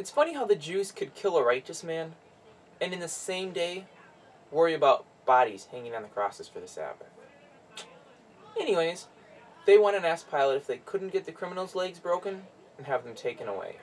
It's funny how the Jews could kill a righteous man, and in the same day, worry about bodies hanging on the crosses for the Sabbath. Anyways, they went and asked Pilate if they couldn't get the criminals' legs broken and have them taken away.